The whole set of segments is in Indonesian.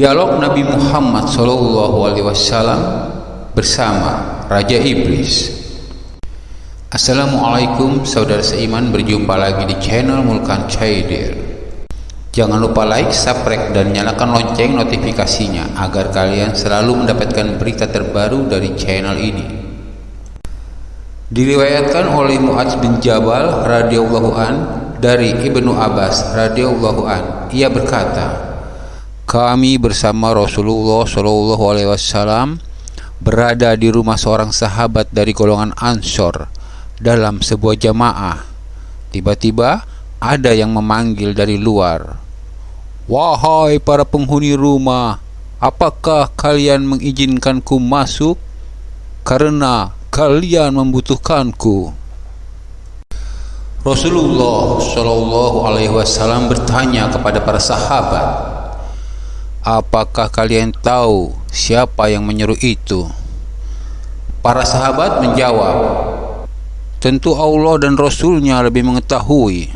Dialog Nabi Muhammad SAW bersama Raja Iblis. Assalamualaikum saudara seiman berjumpa lagi di channel Mulkan Caidir. Jangan lupa like, subscribe dan nyalakan lonceng notifikasinya agar kalian selalu mendapatkan berita terbaru dari channel ini. Diriwayatkan oleh Muadz bin Jabal radhiyallahu an dari Ibnu Abbas radhiyallahu an ia berkata kami bersama Rasulullah Shallallahu Alaihi Wasallam berada di rumah seorang sahabat dari golongan Ansor dalam sebuah jamaah. Tiba-tiba ada yang memanggil dari luar. Wahai para penghuni rumah, apakah kalian mengizinkanku masuk? Karena kalian membutuhkanku. Rasulullah Shallallahu Alaihi Wasallam bertanya kepada para sahabat, Apakah kalian tahu siapa yang menyuruh itu? Para sahabat menjawab, Tentu Allah dan Rasulnya lebih mengetahui.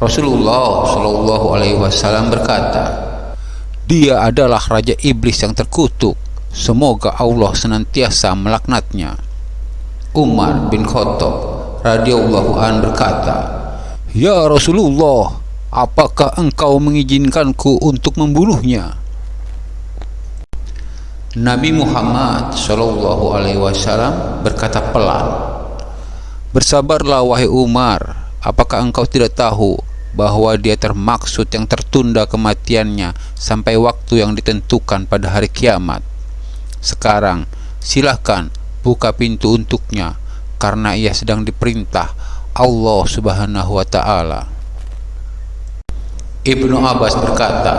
Rasulullah Shallallahu Alaihi Wasallam berkata, Dia adalah raja iblis yang terkutuk. Semoga Allah senantiasa melaknatnya. Umar bin Khattab radhiyallahu an berkata, Ya Rasulullah, apakah engkau mengizinkanku untuk membunuhnya? Nabi Muhammad Shallallahu Alaihi Wasallam berkata pelan, Bersabarlah wahai Umar, apakah engkau tidak tahu bahwa dia termaksud yang tertunda kematiannya sampai waktu yang ditentukan pada hari kiamat. Sekarang silahkan buka pintu untuknya karena ia sedang diperintah Allah Subhanahu wa taala. Ibnu Abbas berkata,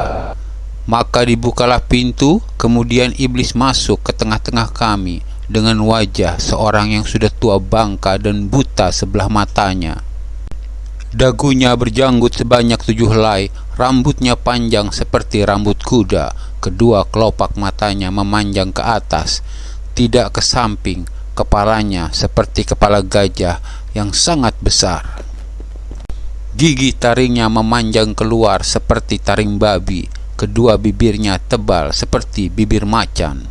maka dibukalah pintu, kemudian iblis masuk ke tengah-tengah kami dengan wajah seorang yang sudah tua bangka dan buta sebelah matanya. Dagunya berjanggut sebanyak tujuh helai, rambutnya panjang seperti rambut kuda, kedua kelopak matanya memanjang ke atas, tidak ke samping, kepalanya seperti kepala gajah yang sangat besar. Gigi taringnya memanjang keluar seperti taring babi, kedua bibirnya tebal seperti bibir macan.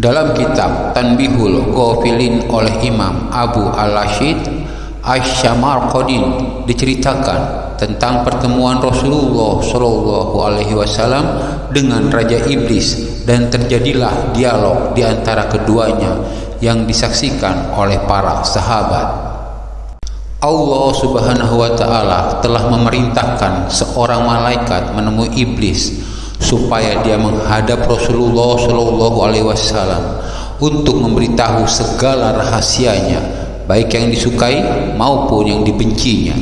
Dalam kitab Tanbihul Ghafilin oleh Imam Abu Al-Rashid Asy-Syamarqadin diceritakan tentang pertemuan Rasulullah Shallallahu alaihi wasallam dengan raja iblis dan terjadilah dialog di antara keduanya yang disaksikan oleh para sahabat. Allah Subhanahu wa taala telah memerintahkan seorang malaikat menemui iblis supaya dia menghadap Rasulullah Shallallahu alaihi wasallam untuk memberitahu segala rahasianya baik yang disukai maupun yang dibencinya.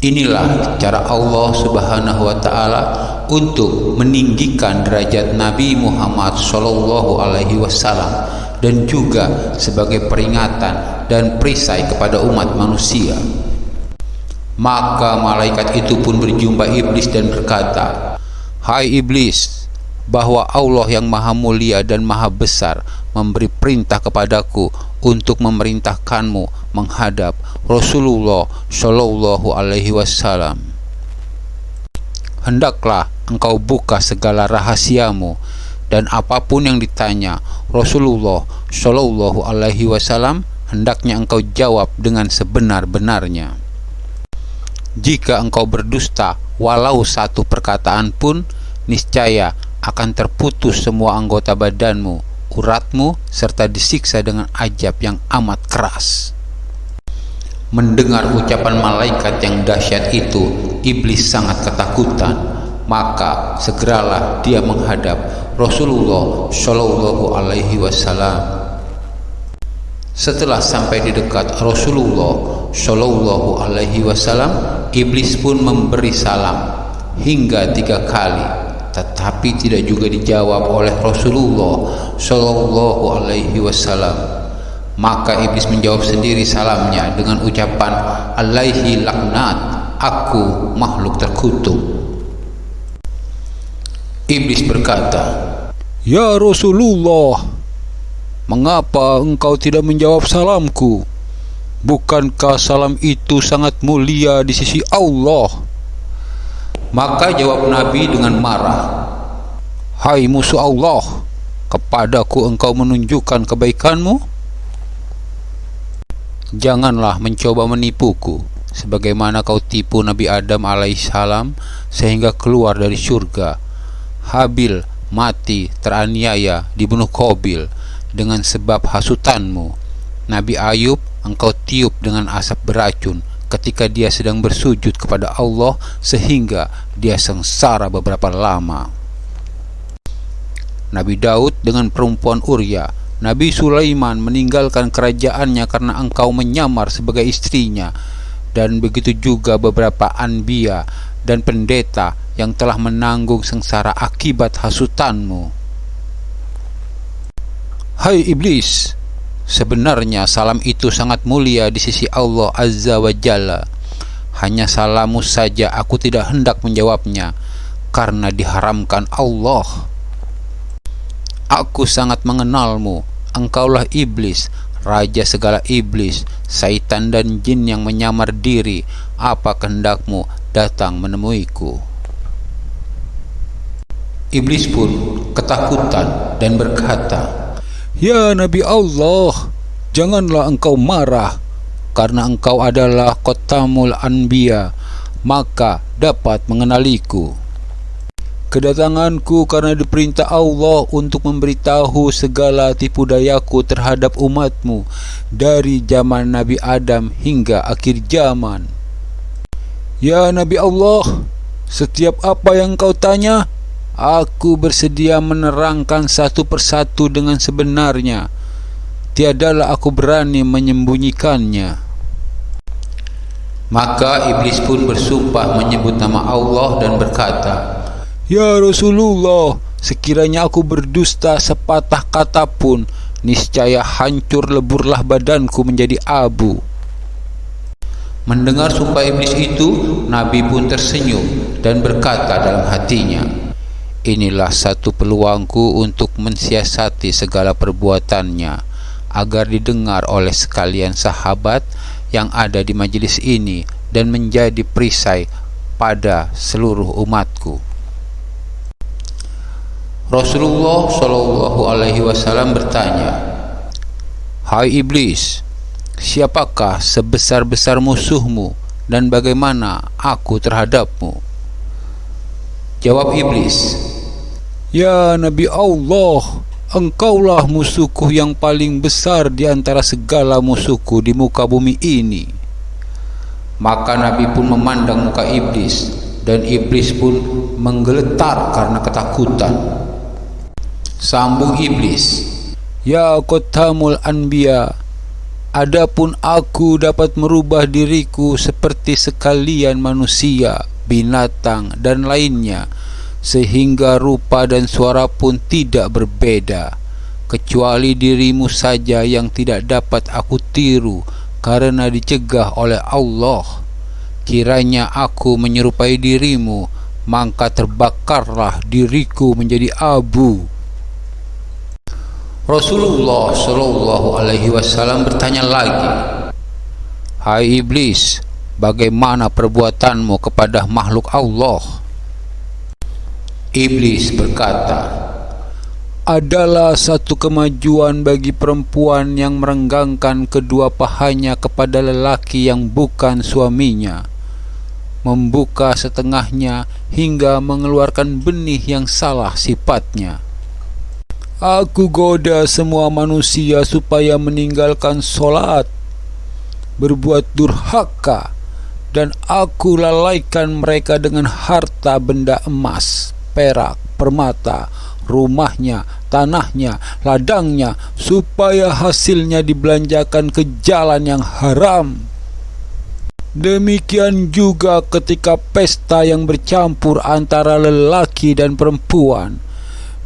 Inilah cara Allah Subhanahu wa taala untuk meninggikan derajat Nabi Muhammad Shallallahu alaihi wasallam dan juga sebagai peringatan dan perisai kepada umat manusia. Maka malaikat itu pun berjumpa iblis dan berkata, Hai iblis, bahwa Allah yang maha mulia dan maha besar memberi perintah kepadaku untuk memerintahkanmu menghadap Rasulullah Shallallahu Alaihi Wasallam. Hendaklah engkau buka segala rahasiamu dan apa pun yang ditanya Rasulullah Shallallahu Alaihi Wasallam hendaknya engkau jawab dengan sebenar-benarnya. Jika engkau berdusta walau satu perkataan pun niscaya akan terputus semua anggota badanmu, uratmu serta disiksa dengan ajab yang amat keras. Mendengar ucapan malaikat yang dahsyat itu, iblis sangat ketakutan. Maka segeralah dia menghadap Rasulullah Shallallahu Alaihi Wasallam. Setelah sampai di dekat Rasulullah Shallallahu Alaihi Wasallam, iblis pun memberi salam hingga tiga kali, tetapi tidak juga dijawab oleh Rasulullah Shallallahu Alaihi Wasallam. Maka iblis menjawab sendiri salamnya dengan ucapan Alaihi laknat, aku makhluk terkutuk. Iblis berkata, Ya Rasulullah, mengapa engkau tidak menjawab salamku? Bukankah salam itu sangat mulia di sisi Allah? Maka jawab Nabi dengan marah Hai musuh Allah Kepadaku engkau menunjukkan kebaikanmu Janganlah mencoba menipuku Sebagaimana kau tipu Nabi Adam alaihissalam Sehingga keluar dari surga Habil mati teraniaya dibunuh Kobil Dengan sebab hasutanmu. Nabi Ayub engkau tiup dengan asap beracun ketika dia sedang bersujud kepada Allah sehingga dia sengsara beberapa lama. Nabi Daud dengan perempuan Uria. Nabi Sulaiman meninggalkan kerajaannya karena engkau menyamar sebagai istrinya. Dan begitu juga beberapa anbiya dan pendeta yang telah menanggung sengsara akibat hasutanmu. Hai iblis, Sebenarnya salam itu sangat mulia di sisi Allah Azza wa Jalla. Hanya salamu saja aku tidak hendak menjawabnya karena diharamkan Allah. Aku sangat mengenalmu. Engkaulah iblis, raja segala iblis, syaitan dan jin yang menyamar diri. Apa kehendakmu datang menemuiku? Iblis pun ketakutan dan berkata, Ya Nabi Allah, janganlah engkau marah karena engkau adalah kotamul anbiya, maka dapat mengenaliku. Kedatanganku karena diperintah Allah untuk memberitahu segala tipu dayaku terhadap umatmu dari zaman Nabi Adam hingga akhir zaman. Ya Nabi Allah, setiap apa yang kau tanya, Aku bersedia menerangkan satu persatu dengan sebenarnya. Tiadalah aku berani menyembunyikannya. Maka iblis pun bersumpah menyebut nama Allah dan berkata, Ya Rasulullah, sekiranya aku berdusta sepatah kata pun, niscaya hancur leburlah badanku menjadi abu. Mendengar sumpah iblis itu, Nabi pun tersenyum dan berkata dalam hatinya, Inilah satu peluangku untuk mensiasati segala perbuatannya agar didengar oleh sekalian sahabat yang ada di majelis ini dan menjadi perisai pada seluruh umatku. Rasulullah Shallallahu Alaihi Wasallam bertanya, Hai iblis, siapakah sebesar-besar musuhmu dan bagaimana aku terhadapmu? Jawab iblis, Ya Nabi Allah, engkaulah musuhku yang paling besar di antara segala musuhku di muka bumi ini. Maka Nabi pun memandang muka iblis dan iblis pun menggeletar karena ketakutan. Sambung iblis, Ya Qatamul Anbiya, adapun aku dapat merubah diriku seperti sekalian manusia, binatang dan lainnya sehingga rupa dan suara pun tidak berbeda kecuali dirimu saja yang tidak dapat aku tiru karena dicegah oleh Allah. Kiranya aku menyerupai dirimu maka terbakarlah diriku menjadi abu. Rasulullah Shallallahu Alaihi Wasallam bertanya lagi Hai iblis bagaimana perbuatanmu kepada makhluk Allah Iblis berkata, adalah satu kemajuan bagi perempuan yang merenggangkan kedua pahanya kepada lelaki yang bukan suaminya, membuka setengahnya hingga mengeluarkan benih yang salah sifatnya. Aku goda semua manusia supaya meninggalkan solat, berbuat durhaka, dan aku lalaikan mereka dengan harta benda emas perak, permata, rumahnya, tanahnya, ladangnya, supaya hasilnya dibelanjakan ke jalan yang haram. Demikian juga ketika pesta yang bercampur antara lelaki dan perempuan.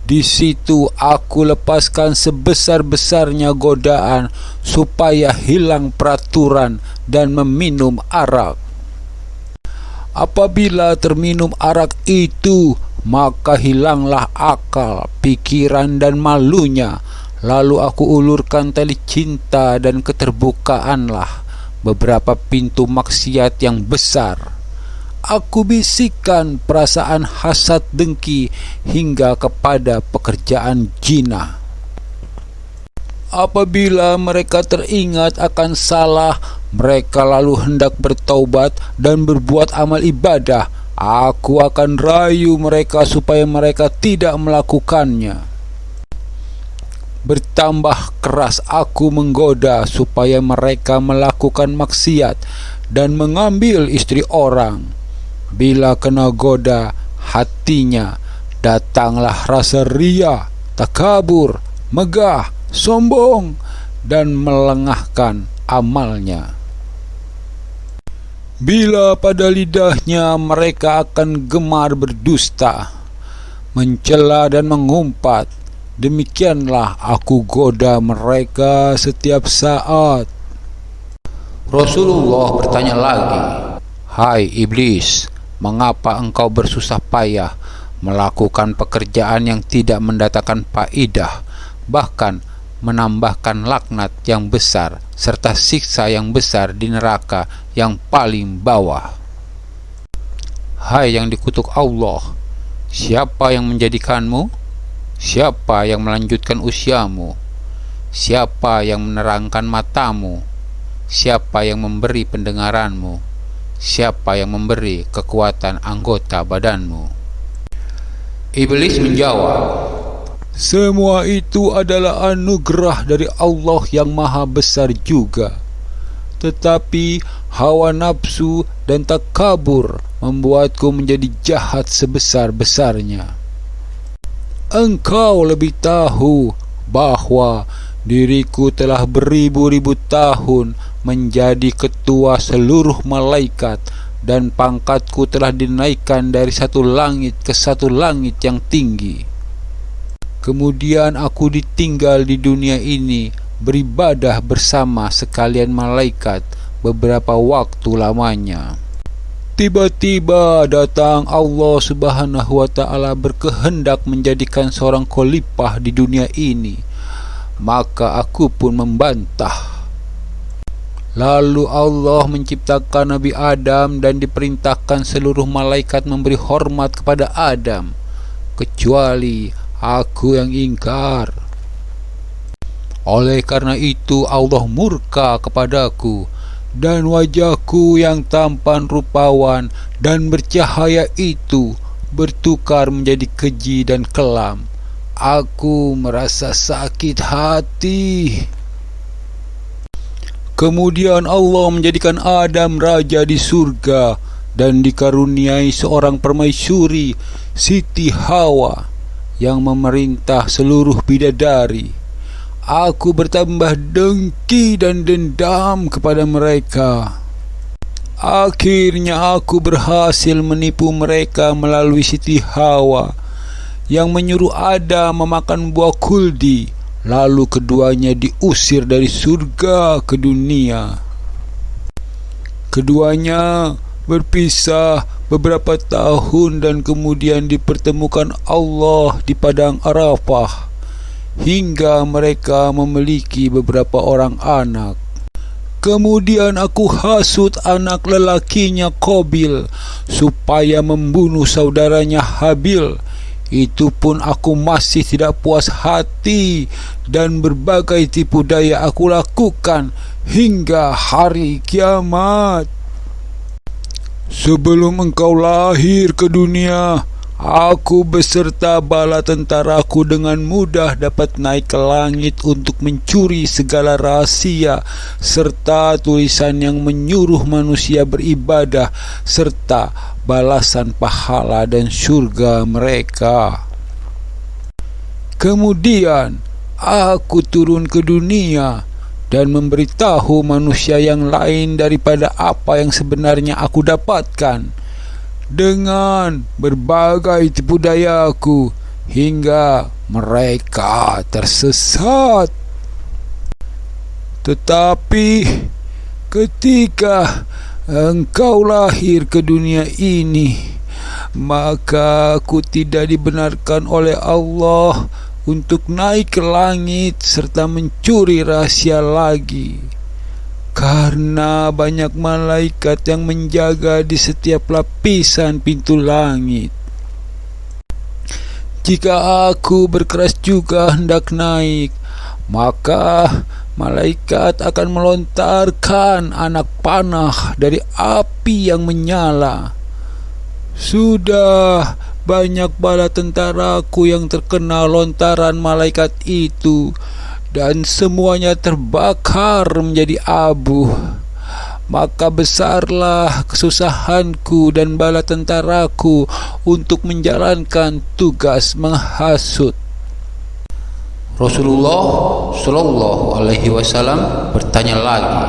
Di situ aku lepaskan sebesar-besarnya godaan supaya hilang peraturan dan meminum arak. Apabila terminum arak itu, maka hilanglah akal, pikiran dan malunya. Lalu aku ulurkan tali cinta dan keterbukaanlah beberapa pintu maksiat yang besar. aku bisikkan perasaan hasad dengki hingga kepada pekerjaan jina. Apabila mereka teringat akan salah, mereka lalu hendak bertaubat dan berbuat amal ibadah. Aku akan rayu mereka supaya mereka tidak melakukannya. Bertambah keras aku menggoda supaya mereka melakukan maksiat dan mengambil istri orang. Bila kena goda hatinya, datanglah rasa ria, takabur, megah, sombong, dan melengahkan amalnya. Bila pada lidahnya mereka akan gemar berdusta, mencela dan mengumpat, demikianlah aku goda mereka setiap saat. Rasulullah bertanya lagi, Hai iblis, mengapa engkau bersusah payah melakukan pekerjaan yang tidak mendatangkan faidah, bahkan menambahkan laknat yang besar serta siksa yang besar di neraka yang paling bawah. Hai yang dikutuk Allah, siapa yang menjadikanmu? Siapa yang melanjutkan usiamu? Siapa yang menerangkan matamu? Siapa yang memberi pendengaranmu? Siapa yang memberi kekuatan anggota badanmu? Iblis menjawab, semua itu adalah anugerah dari Allah yang maha besar juga. Tetapi hawa nafsu dan takabur membuatku menjadi jahat sebesar-besarnya. Engkau lebih tahu bahawa diriku telah beribu-ribu tahun menjadi ketua seluruh malaikat dan pangkatku telah dinaikkan dari satu langit ke satu langit yang tinggi. Kemudian aku ditinggal di dunia ini beribadah bersama sekalian malaikat beberapa waktu lamanya. Tiba-tiba datang Allah Subhanahu wa taala berkehendak menjadikan seorang khalifah di dunia ini. Maka aku pun membantah. Lalu Allah menciptakan Nabi Adam dan diperintahkan seluruh malaikat memberi hormat kepada Adam kecuali aku yang ingkar. Oleh karena itu Allah murka kepadaku dan wajahku yang tampan rupawan dan bercahaya itu bertukar menjadi keji dan kelam. Aku merasa sakit hati. Kemudian Allah menjadikan Adam raja di surga dan dikaruniai seorang permaisuri Siti Hawa yang memerintah seluruh bidadari. Aku bertambah dengki dan dendam kepada mereka. Akhirnya aku berhasil menipu mereka melalui Siti Hawa yang menyuruh Adam memakan buah kuldi. Lalu keduanya diusir dari surga ke dunia. Keduanya berpisah beberapa tahun dan kemudian dipertemukan Allah di padang Arafah hingga mereka memiliki beberapa orang anak. Kemudian aku hasut anak lelakinya Qabil supaya membunuh saudaranya Habil. Itu pun aku masih tidak puas hati dan berbagai tipu daya aku lakukan hingga hari kiamat. Sebelum engkau lahir ke dunia, aku beserta bala tentaraku dengan mudah dapat naik ke langit untuk mencuri segala rahasia serta tulisan yang menyuruh manusia beribadah serta balasan pahala dan surga mereka. Kemudian aku turun ke dunia dan memberitahu manusia yang lain daripada apa yang sebenarnya aku dapatkan. Dengan berbagai tipu daya aku hingga mereka tersesat. Tetapi ketika engkau lahir ke dunia ini maka aku tidak dibenarkan oleh Allah untuk naik ke langit serta mencuri rahasia lagi. karena banyak malaikat yang menjaga di setiap lapisan pintu langit. Jika aku berkeras juga hendak naik, maka malaikat akan melontarkan anak panah dari api yang menyala. Sudah banyak bala tentaraku yang terkena lontaran malaikat itu. Dan semuanya terbakar menjadi abu maka besarlah kesusahanku dan bala tentaraku untuk menjalankan tugas menghasut. Rasulullah Shallallahu Alaihi Wasallam bertanya lagi,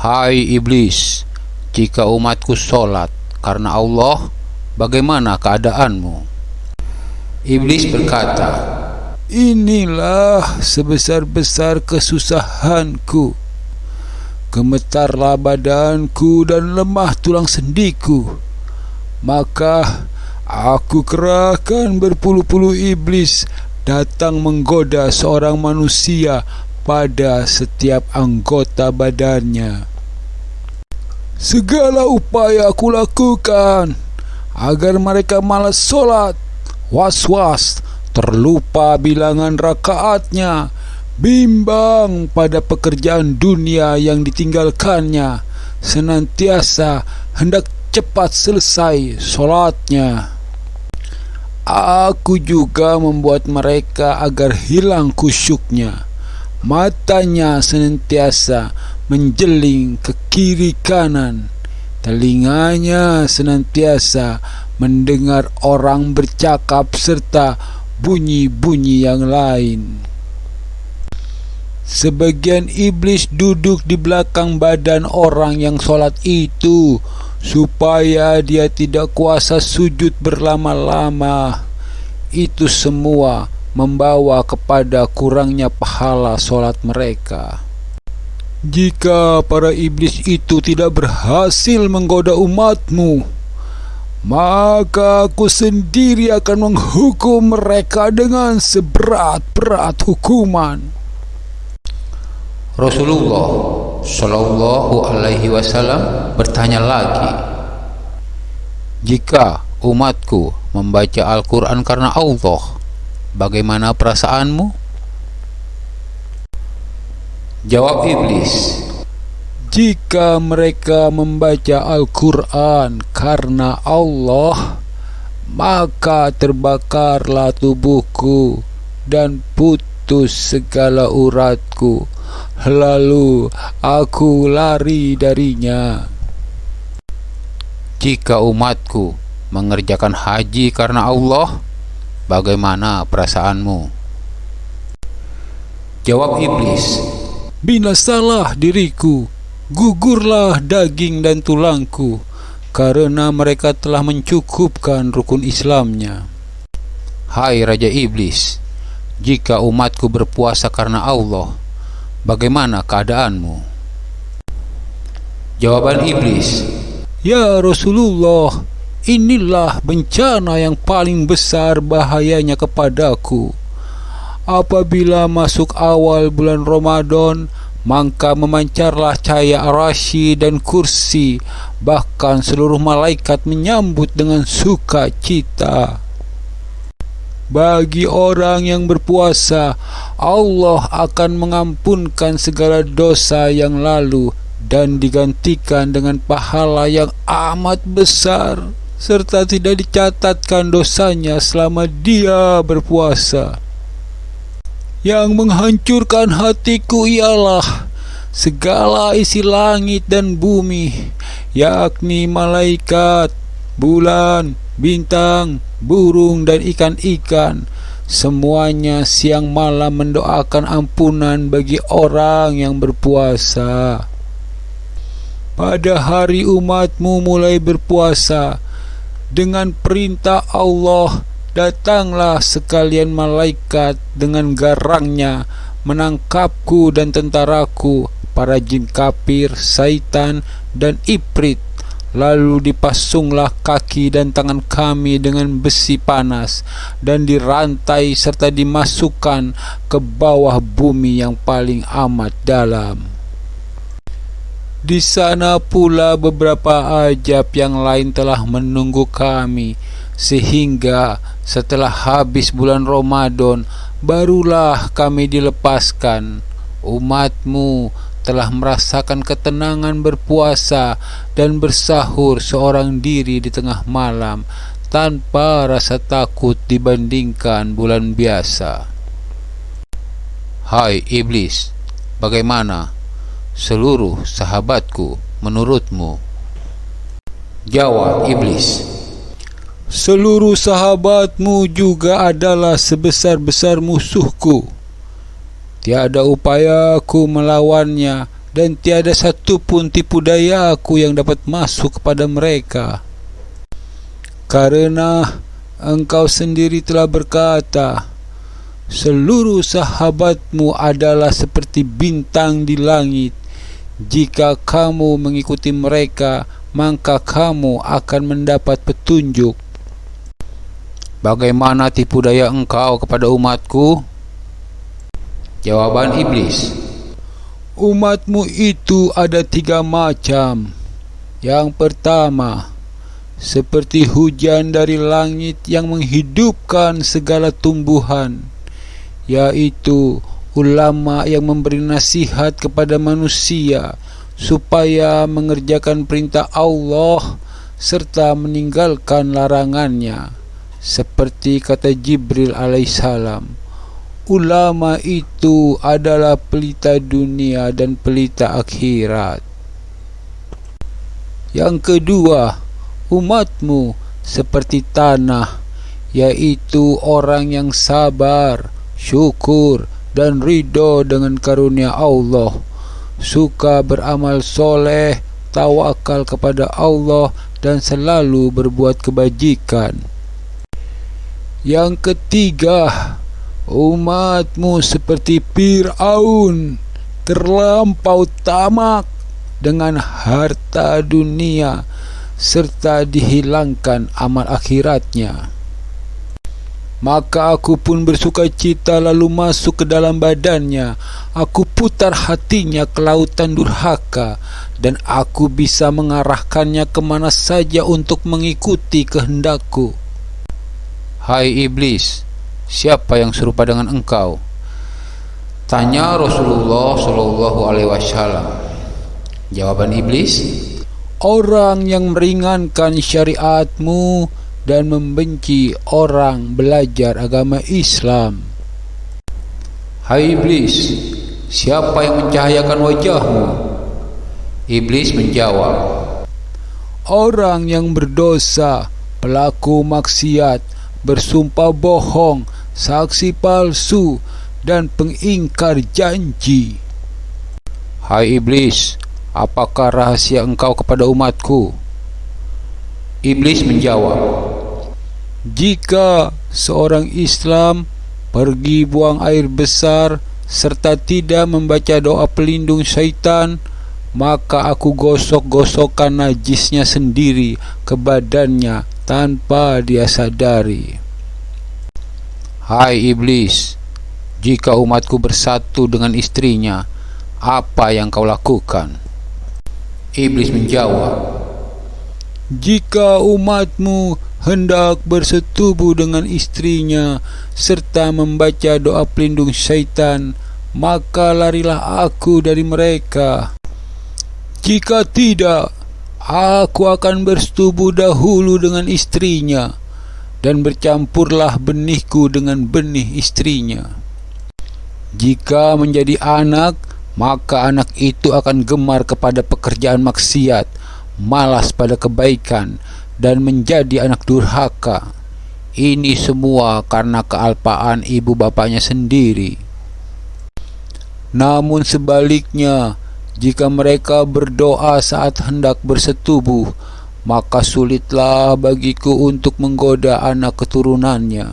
Hai iblis, jika umatku sholat karena Allah, bagaimana keadaanmu? Iblis berkata, Inilah sebesar-besar kesusahanku. Gemetarlah badanku dan lemah tulang sendiku. Maka aku kerahkan berpuluh-puluh iblis datang menggoda seorang manusia pada setiap anggota badannya. Segala upaya aku lakukan agar mereka malas solat, was-was, terlupa bilangan rakaatnya, bimbang pada pekerjaan dunia yang ditinggalkannya, senantiasa hendak cepat selesai solatnya. Aku juga membuat mereka agar hilang kusyuknya. Matanya senantiasa menjeling ke kiri kanan. Telinganya senantiasa mendengar orang bercakap serta bunyi-bunyi yang lain. Sebagian iblis duduk di belakang badan orang yang sholat itu supaya dia tidak kuasa sujud berlama-lama. Itu semua membawa kepada kurangnya pahala sholat mereka. Jika para iblis itu tidak berhasil menggoda umatmu, maka aku sendiri akan menghukum mereka dengan seberat-berat hukuman. Rasulullah Shallallahu Alaihi Wasallam bertanya lagi, jika umatku membaca Al-Quran karena Allah, bagaimana perasaanmu? Jawab iblis, jika mereka membaca Al-Quran karena Allah, maka terbakarlah tubuhku dan putus segala uratku. Lalu aku lari darinya. Jika umatku mengerjakan haji karena Allah, bagaimana perasaanmu? Jawab iblis, Binasalah diriku Gugurlah daging dan tulangku karena mereka telah mencukupkan rukun Islamnya. Hai Raja Iblis, jika umatku berpuasa karena Allah, bagaimana keadaanmu? Jawaban Iblis, Ya Rasulullah, inilah bencana yang paling besar bahayanya kepadaku. Apabila masuk awal bulan Ramadan, maka memancarlah cahaya arasy dan kursi. Bahkan seluruh malaikat menyambut dengan sukacita. Bagi orang yang berpuasa Allah akan mengampunkan segala dosa yang lalu dan digantikan dengan pahala yang amat besar serta tidak dicatatkan dosanya selama dia berpuasa yang menghancurkan hatiku ialah segala isi langit dan bumi, yakni malaikat, bulan, bintang, burung, dan ikan-ikan. Semuanya siang malam mendoakan ampunan bagi orang yang berpuasa. Pada hari umatmu mulai berpuasa, dengan perintah Allah, Datanglah sekalian malaikat dengan garangnya menangkapku dan tentaraku, para jin kafir, saitan, dan iprit. Lalu dipasunglah kaki dan tangan kami dengan besi panas dan dirantai serta dimasukkan ke bawah bumi yang paling amat dalam. Di sana pula beberapa ajab yang lain telah menunggu kami sehingga setelah habis bulan Ramadan barulah kami dilepaskan. Umatmu telah merasakan ketenangan berpuasa dan bersahur seorang diri di tengah malam tanpa rasa takut dibandingkan bulan biasa. Hai iblis, bagaimana seluruh sahabatku menurutmu? Jawab iblis. Seluruh sahabatmu juga adalah sebesar-besar musuhku. Tiada upaya aku melawannya dan tiada satu pun tipu daya aku yang dapat masuk kepada mereka. Karena engkau sendiri telah berkata, seluruh sahabatmu adalah seperti bintang di langit. Jika kamu mengikuti mereka, maka kamu akan mendapat petunjuk. Bagaimana tipu daya engkau kepada umatku? Jawaban iblis. Umatmu itu ada tiga macam. Yang pertama, seperti hujan dari langit yang menghidupkan segala tumbuhan, yaitu ulama yang memberi nasihat kepada manusia supaya mengerjakan perintah Allah serta meninggalkan larangannya seperti kata Jibril alaihissalam ulama itu adalah pelita dunia dan pelita akhirat. Yang kedua umatmu seperti tanah yaitu orang yang sabar syukur dan ridho dengan karunia Allah. Suka beramal soleh tawakal kepada Allah dan selalu berbuat kebajikan yang ketiga, umatmu seperti Fir'aun terlampau tamak dengan harta dunia serta dihilangkan amal akhiratnya. Maka aku pun bersuka cita lalu masuk ke dalam badannya. Aku putar hatinya ke lautan durhaka dan aku bisa mengarahkannya ke mana saja untuk mengikuti kehendakku. Hai iblis, siapa yang serupa dengan engkau? Tanya Rasulullah Shallallahu Alaihi Wasallam. Jawaban iblis, orang yang meringankan syariatmu dan membenci orang belajar agama Islam. Hai iblis, siapa yang mencahayakan wajahmu? Iblis menjawab, orang yang berdosa, pelaku maksiat, bersumpah bohong, saksi palsu, dan pengingkar janji. Hai iblis, apakah rahasia engkau kepada umatku? Iblis menjawab, Jika seorang Islam pergi buang air besar serta tidak membaca doa pelindung syaitan, maka aku gosok-gosokkan najisnya sendiri ke badannya tanpa dia sadari. Hai iblis, jika umatku bersatu dengan istrinya, apa yang kau lakukan? Iblis menjawab, Jika umatmu hendak bersetubuh dengan istrinya serta membaca doa pelindung syaitan, maka larilah aku dari mereka. Jika tidak, Aku akan bersetubuh dahulu dengan istrinya dan bercampurlah benihku dengan benih istrinya. Jika menjadi anak, maka anak itu akan gemar kepada pekerjaan maksiat, malas pada kebaikan, dan menjadi anak durhaka. Ini semua karena kealpaan ibu bapaknya sendiri. Namun sebaliknya, jika mereka berdoa saat hendak bersetubuh, maka sulitlah bagiku untuk menggoda anak keturunannya.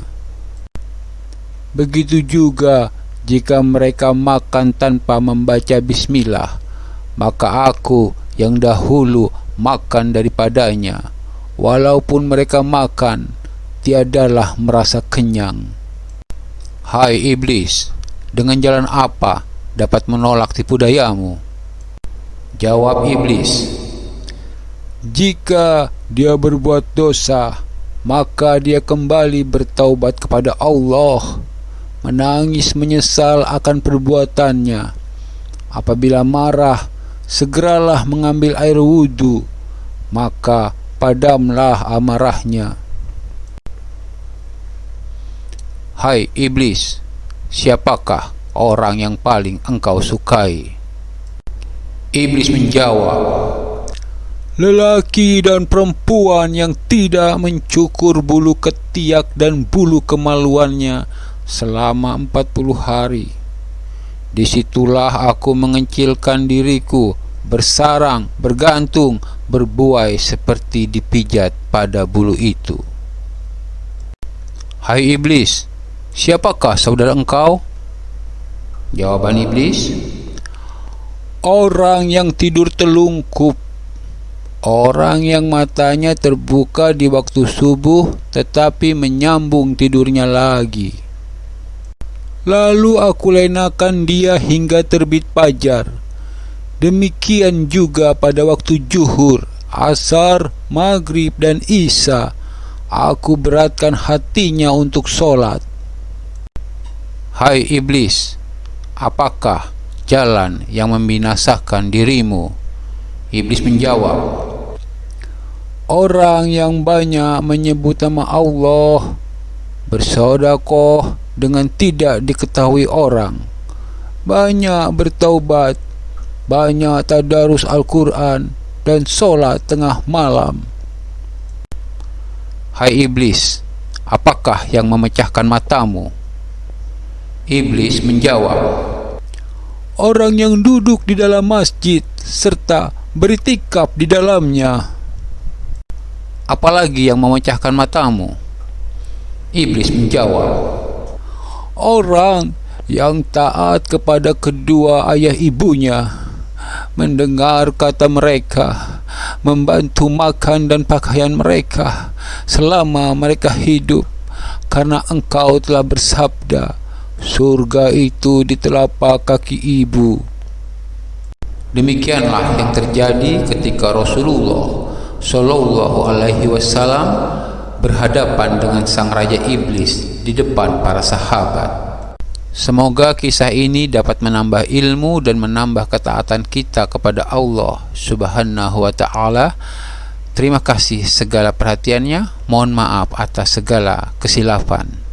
Begitu juga jika mereka makan tanpa membaca bismillah, maka aku yang dahulu makan daripadanya. Walaupun mereka makan, tiadalah merasa kenyang. Hai iblis, dengan jalan apa dapat menolak tipu dayamu? Jawab iblis, Jika dia berbuat dosa, maka dia kembali bertaubat kepada Allah, menangis menyesal akan perbuatannya. Apabila marah, segeralah mengambil air wudhu, maka padamlah amarahnya. Hai iblis, siapakah orang yang paling engkau sukai? Iblis menjawab, Lelaki dan perempuan yang tidak mencukur bulu ketiak dan bulu kemaluannya selama 40 hari. Di situlah aku mengecilkan diriku, bersarang, bergantung, berbuai seperti dipijat pada bulu itu. Hai iblis, siapakah saudara engkau? Jawaban iblis, Orang yang tidur telungkup Orang yang matanya terbuka di waktu subuh tetapi menyambung tidurnya lagi. Lalu aku lenakan dia hingga terbit fajar. Demikian juga pada waktu juhur, asar, maghrib dan isya. Aku beratkan hatinya untuk solat. Hai iblis, apakah jalan yang membinasakan dirimu? Iblis menjawab, Orang yang banyak menyebut nama Allah Bersodakoh dengan tidak diketahui orang Banyak bertaubat Banyak tadarus Al-Quran Dan solat tengah malam Hai iblis, apakah yang memecahkan matamu? Iblis menjawab, Orang yang duduk di dalam masjid Serta beritikap di dalamnya apalagi yang memecahkan matamu? Iblis menjawab, Orang yang taat kepada kedua ayah ibunya Mendengar kata mereka Membantu makan dan pakaian mereka Selama mereka hidup Karena engkau telah bersabda Surga itu di telapak kaki ibu Demikianlah yang terjadi ketika Rasulullah Shallallahu Alaihi Wasallam berhadapan dengan sang raja iblis di depan para sahabat. Semoga kisah ini dapat menambah ilmu dan menambah ketaatan kita kepada Allah Subhanahu wa taala. Terima kasih segala perhatiannya. Mohon maaf atas segala kesilapan.